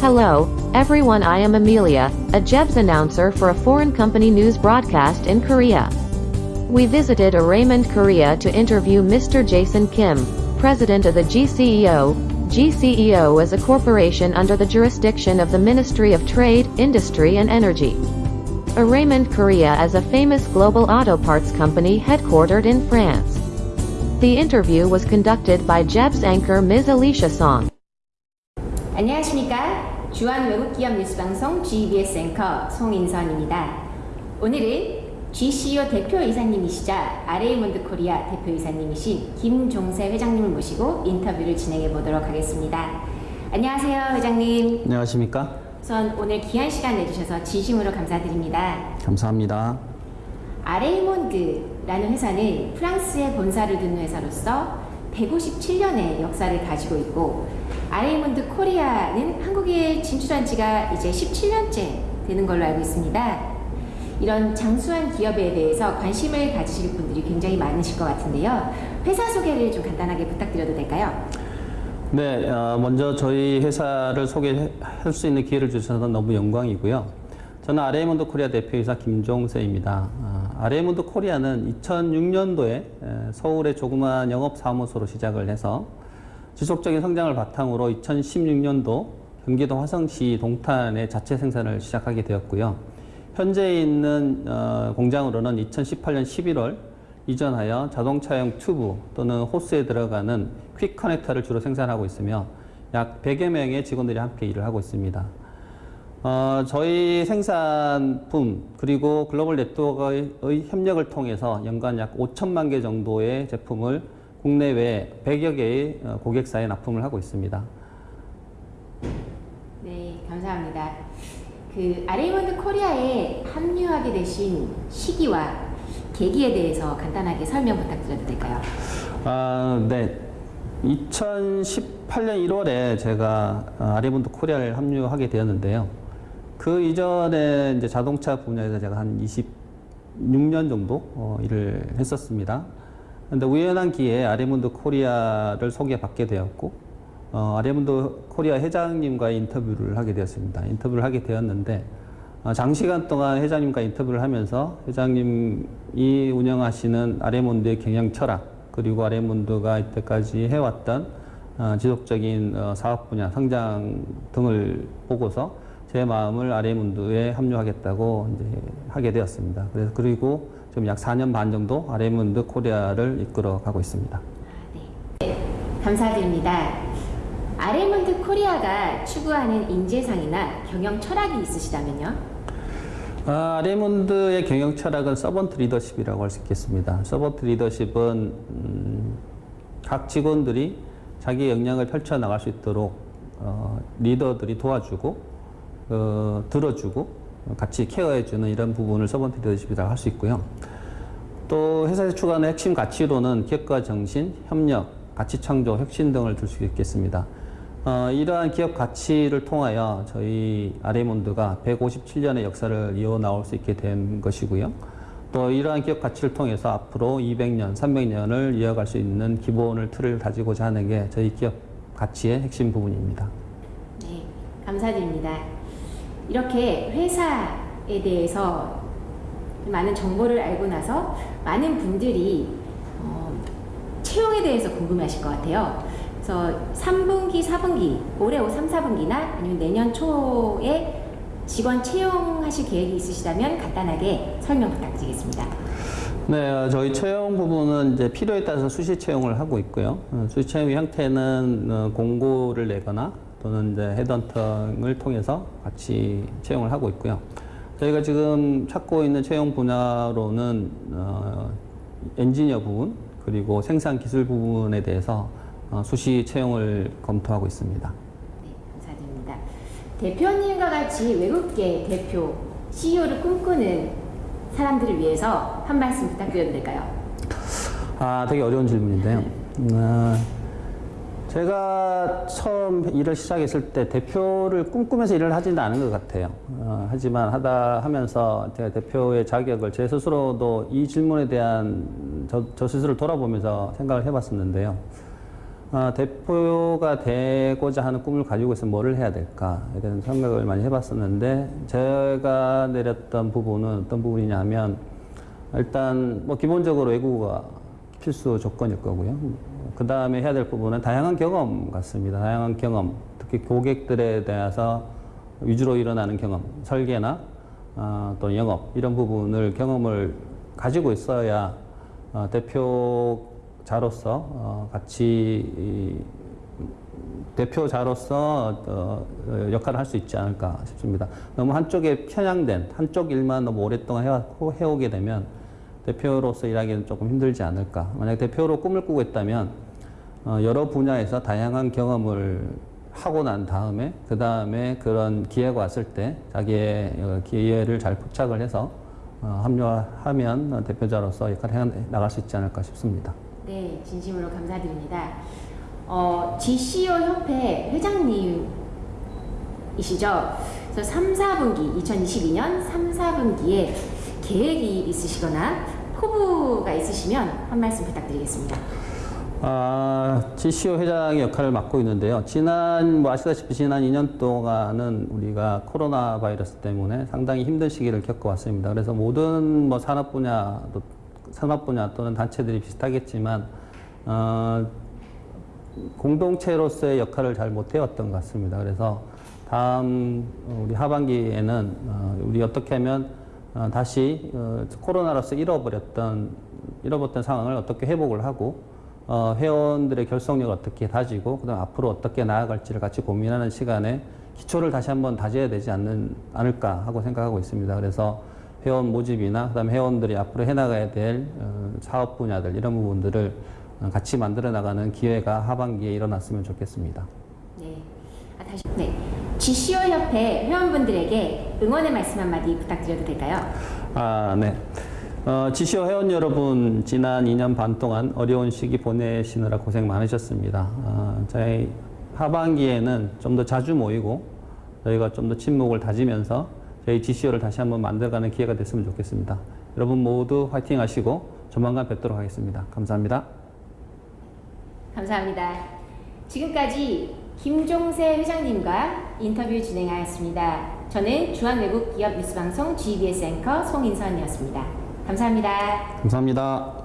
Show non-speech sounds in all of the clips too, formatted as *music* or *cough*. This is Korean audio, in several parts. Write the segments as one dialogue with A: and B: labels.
A: Hello, everyone. I am Amelia, a Jebs announcer for a foreign company news broadcast in Korea. We visited a Raymond Korea to interview Mr. Jason Kim, president of the GCEO. GCEO is a corporation under the jurisdiction of the Ministry of Trade, Industry and Energy. A Raymond Korea is a famous global auto parts company headquartered in France. The interview was conducted by Jeb's anchor Ms. Alicia Song.
B: 안녕하십니까. 주한 외국기업 뉴스방송 GBS 앵커 송인선입니다. 오늘은 GCO 대표이사님이시자 아레이몬드 코리아 대표이사님이신 김종세 회장님을 모시고 인터뷰를 진행해 보도록 하겠습니다. 안녕하세요, 회장님.
C: 안녕하십니까?
B: 우선 오늘 귀한 시간 내주셔서 진심으로 감사드립니다.
C: 감사합니다.
B: 아레이몬드라는 회사는 프랑스에 본사를 둔 회사로서 157년의 역사를 가지고 있고 아레이몬드 코리아는 한국에 진출한 지가 이제 17년째 되는 걸로 알고 있습니다. 이런 장수한 기업에 대해서 관심을 가지실 분들이 굉장히 많으실 것 같은데요. 회사 소개를 좀 간단하게 부탁드려도 될까요?
C: 네, 어, 먼저 저희 회사를 소개할 수 있는 기회를 주셔서 너무 영광이고요. 저는 아레이몬드 코리아 대표이사 김종세입니다. 아, 아레이몬드 코리아는 2006년도에 서울의 조그마한 영업사무소로 시작을 해서 지속적인 성장을 바탕으로 2016년도 경기도 화성시 동탄에 자체 생산을 시작하게 되었고요. 현재 있는 어, 공장으로는 2018년 11월 이전하여 자동차용 튜브 또는 호스에 들어가는 퀵 커넥터를 주로 생산하고 있으며 약 100여 명의 직원들이 함께 일을 하고 있습니다. 어, 저희 생산품 그리고 글로벌 네트워크의 협력을 통해서 연간 약 5천만 개 정도의 제품을 국내외 100여 개의 어, 고객사에 납품을 하고 있습니다.
B: 네, 감사합니다. 그 아레이몬드 코리아에 합류하게 되신 시기와 계기에 대해서 간단하게 설명 부탁드려도 될까요?
C: 아, 네. 2018년 1월에 제가 아레몬드 코리아를 합류하게 되었는데요. 그 이전에 이제 자동차 분야에서 제가 한 26년 정도 어, 일을 했었습니다. 근데 우연한 기회에 아레몬드 코리아를 소개받게 되었고, 어, 아레몬드 코리아 회장님과의 인터뷰를 하게 되었습니다. 인터뷰를 하게 되었는데, 어, 장시간 동안 회장님과 인터뷰를 하면서 회장님이 운영하시는 아레몬드의 경영 철학, 그리고 아레몬드가 이때까지 해왔던 어, 지속적인 어, 사업 분야, 성장 등을 보고서 제 마음을 아레몬드에 합류하겠다고 이제 하게 되었습니다. 그래서 그리고 지금 약 4년 반 정도 아레몬드 코리아를 이끌어 가고 있습니다.
B: 네, 감사드립니다. 아레몬드 코리아가 추구하는 인재상이나 경영 철학이 있으시다면요?
C: 아레몬드의 경영 철학은 servant 리더십이라고 할 수 있겠습니다. servant 리더십은 음, 각 직원들이 자기 역량을 펼쳐 나갈 수 있도록 어, 리더들이 도와주고 어, 들어주고 같이 케어해주는 이런 부분을 서번트 리더십이라고 할 수 있고요. 또 회사에서 추구하는 핵심 가치로는 기업가 정신, 협력, 가치 창조, 혁신 등을 들 수 있겠습니다. 어, 이러한 기업 가치를 통하여 저희 아레몬드가 157년의 역사를 이어 나올 수 있게 된 것이고요. 또 이러한 기업 가치를 통해서 앞으로 200년, 300년을 이어갈 수 있는 기본을 틀을 가지고자 하는 게 저희 기업 가치의 핵심 부분입니다.
B: 네, 감사드립니다. 이렇게 회사에 대해서 많은 정보를 알고 나서 많은 분들이 어, 채용에 대해서 궁금해하실 것 같아요. 그래서 3분기, 4분기, 올해 3, 4분기나 아니면 내년 초에 직원 채용하실 계획이 있으시다면 간단하게 설명 부탁드리겠습니다.
C: 네, 어, 저희 채용 부분은 이제 필요에 따라서 수시 채용을 하고 있고요. 어, 수시 채용 형태는 어, 공고를 내거나 또는 이제 헤드헌팅을 통해서 같이 채용을 하고 있고요. 저희가 지금 찾고 있는 채용 분야로는 어, 엔지니어 부분 그리고 생산 기술 부분에 대해서 어, 수시 채용을 검토하고 있습니다.
B: 네, 감사드립니다. 대표님과 같이 외국계 대표, CEO를 꿈꾸는 사람들을 위해서 한 말씀 부탁드려도 될까요?
C: 아, 되게 어려운 질문인데요. 어, 제가 처음 일을 시작했을 때 대표를 꿈꾸면서 일을 하지는 않은 것 같아요. 어, 하지만 하다 하면서 제가 대표의 자격을 제 스스로도 이 질문에 대한 저, 저 스스로 돌아보면서 생각을 해봤었는데요. 아, 대표가 되고자 하는 꿈을 가지고 있으면 뭐를 해야 될까에 대한 생각을 많이 해봤었는데 제가 내렸던 부분은 어떤 부분이냐 하면 일단 뭐 기본적으로 외국어가 필수 조건일 거고요. 그 다음에 해야 될 부분은 다양한 경험 같습니다. 다양한 경험, 특히 고객들에 대해서 위주로 일어나는 경험, 설계나 어, 또 영업 이런 부분을 경험을 가지고 있어야 어, 대표자로서 어, 같이 이, 대표자로서 어, 어, 역할을 할 수 있지 않을까 싶습니다. 너무 한쪽에 편향된 한쪽 일만 너무 오랫동안 해왔고 해오게 되면 대표로서 일하기는 조금 힘들지 않을까. 만약 대표로 꿈을 꾸고 있다면 어, 여러 분야에서 다양한 경험을 하고 난 다음에 그 다음에 그런 기회가 왔을 때 자기의 어, 기회를 잘 포착을 해서 어, 합류하면 대표자로서 역할을 해 나갈 수 있지 않을까 싶습니다.
B: 네, 진심으로 감사드립니다. 어, GCO 협회 회장님이시죠? 그래서 3, 4분기, 2022년 3, 4분기에 계획이 있으시거나 포부가 있으시면 한 말씀 부탁드리겠습니다.
C: 아, GCO 회장의 역할을 맡고 있는데요. 지난, 뭐 아시다시피 지난 2년 동안은 우리가 코로나 바이러스 때문에 상당히 힘든 시기를 겪어왔습니다. 그래서 모든 뭐 산업 분야, 또 산업 분야 또는 단체들이 비슷하겠지만, 어, 공동체로서의 역할을 잘 못해왔던 것 같습니다. 그래서 다음 우리 하반기에는 어, 우리 어떻게 하면 어, 다시 어, 코로나로서 잃어버렸던 잃어버렸던 상황을 어떻게 회복을 하고 어, 회원들의 결속력을 어떻게 다지고 그다음 앞으로 어떻게 나아갈지를 같이 고민하는 시간에 기초를 다시 한번 다져야 되지 않는 않을까 하고 생각하고 있습니다. 그래서 회원 모집이나 그다음 회원들이 앞으로 해나가야 될 어, 사업 분야들 이런 부분들을 어, 같이 만들어 나가는 기회가 하반기에 일어났으면 좋겠습니다.
B: 네. 아, 다시 네. GCO 협회 회원분들에게 응원의 말씀 한마디 부탁드려도 될까요?
C: 아, 네. 어, 지시오 회원 여러분, 지난 2년 반 동안 어려운 시기 보내시느라 고생 많으셨습니다. 어, 저희 하반기에는 좀 더 자주 모이고 저희가 좀 더 친목을 다지면서 저희 GCO를 다시 한번 만들어가는 기회가 됐으면 좋겠습니다. 여러분 모두 화이팅 하시고 조만간 뵙도록 하겠습니다. 감사합니다.
B: 감사합니다. 지금까지 김종세 회장님과 인터뷰 진행하였습니다. 저는 중앙외국기업 뉴스방송 GBS 앵커 송인선이었습니다. 감사합니다.
C: 감사합니다.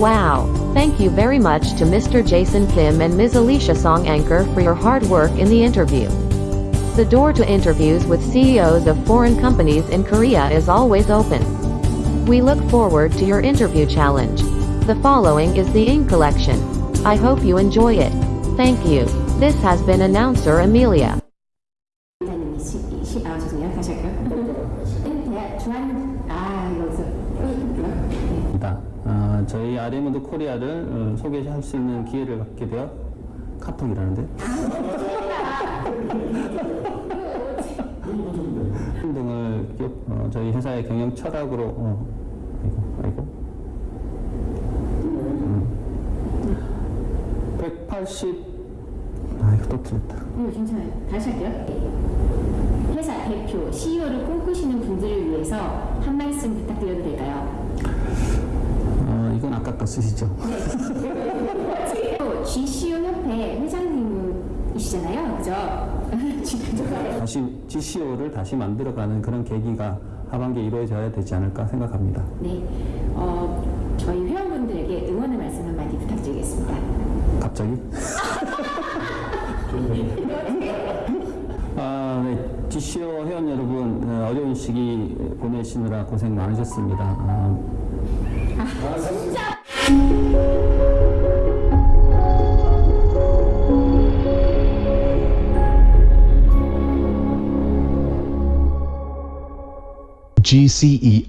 A: Wow! Thank you very much to Mr. Jason Kim and Ms. Alicia Song Anchor for your hard work in the interview. The door to interviews with CEOs of foreign companies in Korea is always open. We look forward to your interview challenge. The following is the ink collection. I hope you enjoy it. Thank you. This has been announcer Amelia.
B: 아
C: 저희 아레몬드 코리아를 어, 소개할 수 있는 기회를 갖게 되어 카톡이라는데 *laughs* 등을 어, 저희 회사의 경영 철학으로 어, 아이고 아이고 음. 180 틀렸다.
B: 음, 괜찮아요. 다시 할게요. 회사 대표, CEO를 꿈꾸시는 분들을 위해서 한 말씀 부탁드려도 될까요?
C: 어, 이건 아까 거 쓰시죠. *laughs*
B: 또 GCO 협회 회장님이시잖아요, 그죠? *laughs*
C: 다시 GCO를 다시 만들어가는 그런 계기가 하반기에 이루어져야 되지 않을까 생각합니다.
B: 네, 어, 저희 회원분들에게 응원의 말씀 한마디 부탁드리겠습니다.
C: 갑자기? *laughs* 아, 네. GCO 회원 여러분, 어, 어려운 시기 보내시느라 고생 많으셨습니다. 아,
D: GCEO